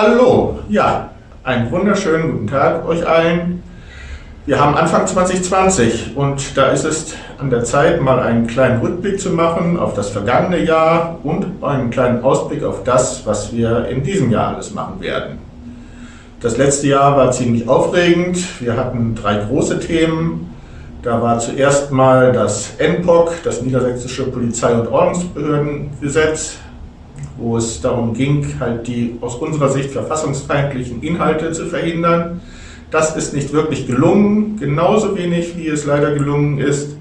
Hallo, ja, einen wunderschönen guten Tag euch allen. Wir haben Anfang 2020 und da ist es an der Zeit, mal einen kleinen Rückblick zu machen auf das vergangene Jahr und einen kleinen Ausblick auf das, was wir in diesem Jahr alles machen werden. Das letzte Jahr war ziemlich aufregend. Wir hatten drei große Themen. Da war zuerst mal das NPOC, das Niedersächsische Polizei- und Ordnungsbehördengesetz, wo es darum ging, halt die aus unserer Sicht verfassungsfeindlichen Inhalte zu verhindern. Das ist nicht wirklich gelungen, genauso wenig wie es leider gelungen ist,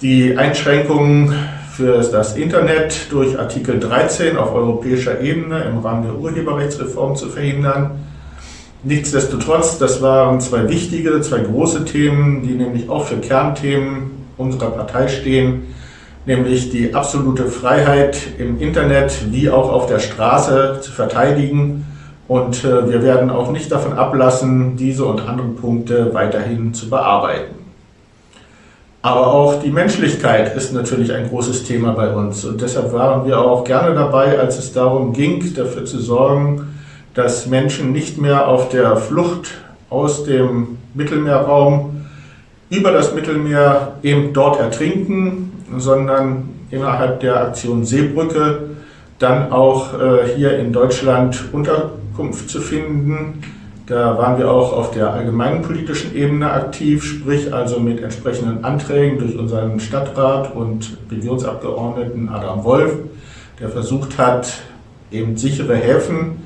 die Einschränkungen für das Internet durch Artikel 13 auf europäischer Ebene im Rahmen der Urheberrechtsreform zu verhindern. Nichtsdestotrotz, das waren zwei wichtige, zwei große Themen, die nämlich auch für Kernthemen unserer Partei stehen, nämlich die absolute Freiheit im Internet wie auch auf der Straße zu verteidigen. Und äh, wir werden auch nicht davon ablassen, diese und andere Punkte weiterhin zu bearbeiten. Aber auch die Menschlichkeit ist natürlich ein großes Thema bei uns. Und deshalb waren wir auch gerne dabei, als es darum ging, dafür zu sorgen, dass Menschen nicht mehr auf der Flucht aus dem Mittelmeerraum über das Mittelmeer eben dort ertrinken, sondern innerhalb der Aktion Seebrücke dann auch äh, hier in Deutschland Unterkunft zu finden. Da waren wir auch auf der allgemeinen politischen Ebene aktiv, sprich also mit entsprechenden Anträgen durch unseren Stadtrat und Regionsabgeordneten Adam Wolf, der versucht hat, eben sichere Häfen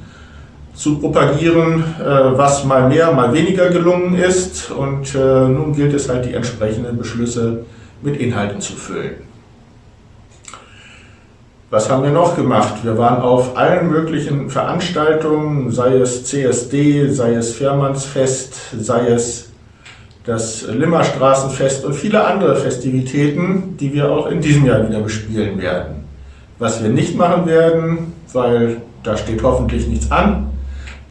zu propagieren, äh, was mal mehr, mal weniger gelungen ist. Und äh, nun gilt es halt, die entsprechenden Beschlüsse mit Inhalten zu füllen. Was haben wir noch gemacht? Wir waren auf allen möglichen Veranstaltungen, sei es CSD, sei es Fährmannsfest, sei es das Limmerstraßenfest und viele andere Festivitäten, die wir auch in diesem Jahr wieder bespielen werden. Was wir nicht machen werden, weil da steht hoffentlich nichts an,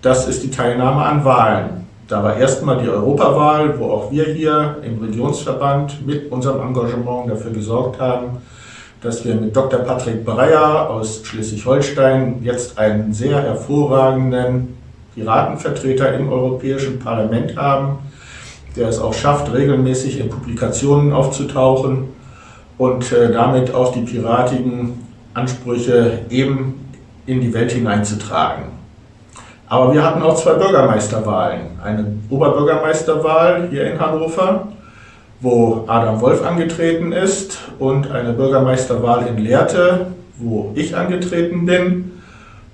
das ist die Teilnahme an Wahlen. Da war erstmal die Europawahl, wo auch wir hier im Regionsverband mit unserem Engagement dafür gesorgt haben, dass wir mit Dr. Patrick Breyer aus Schleswig-Holstein jetzt einen sehr hervorragenden Piratenvertreter im Europäischen Parlament haben, der es auch schafft, regelmäßig in Publikationen aufzutauchen und äh, damit auch die piratigen Ansprüche eben in die Welt hineinzutragen. Aber wir hatten auch zwei Bürgermeisterwahlen. Eine Oberbürgermeisterwahl hier in Hannover, wo Adam Wolf angetreten ist, und eine Bürgermeisterwahl in Lehrte, wo ich angetreten bin.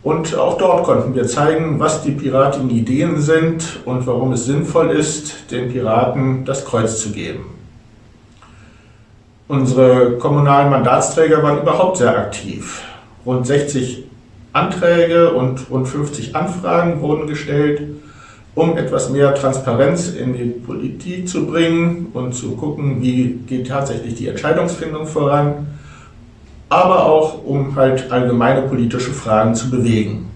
Und auch dort konnten wir zeigen, was die piratischen Ideen sind und warum es sinnvoll ist, den Piraten das Kreuz zu geben. Unsere kommunalen Mandatsträger waren überhaupt sehr aktiv. Rund 60 Anträge und rund 50 Anfragen wurden gestellt, um etwas mehr Transparenz in die Politik zu bringen und zu gucken, wie geht tatsächlich die Entscheidungsfindung voran, aber auch um halt allgemeine politische Fragen zu bewegen.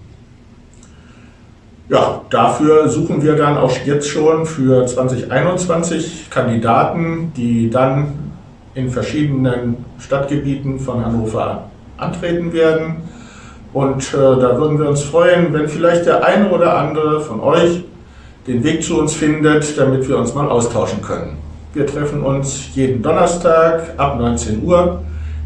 Ja, dafür suchen wir dann auch jetzt schon für 2021 Kandidaten, die dann in verschiedenen Stadtgebieten von Hannover antreten werden. Und äh, da würden wir uns freuen, wenn vielleicht der eine oder andere von euch den Weg zu uns findet, damit wir uns mal austauschen können. Wir treffen uns jeden Donnerstag ab 19 Uhr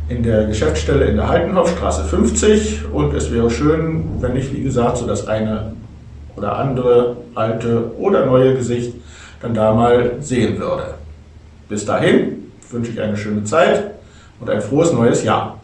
in der Geschäftsstelle in der Haltenhofstraße 50 und es wäre schön, wenn ich, wie gesagt, so das eine oder andere alte oder neue Gesicht dann da mal sehen würde. Bis dahin wünsche ich eine schöne Zeit und ein frohes neues Jahr.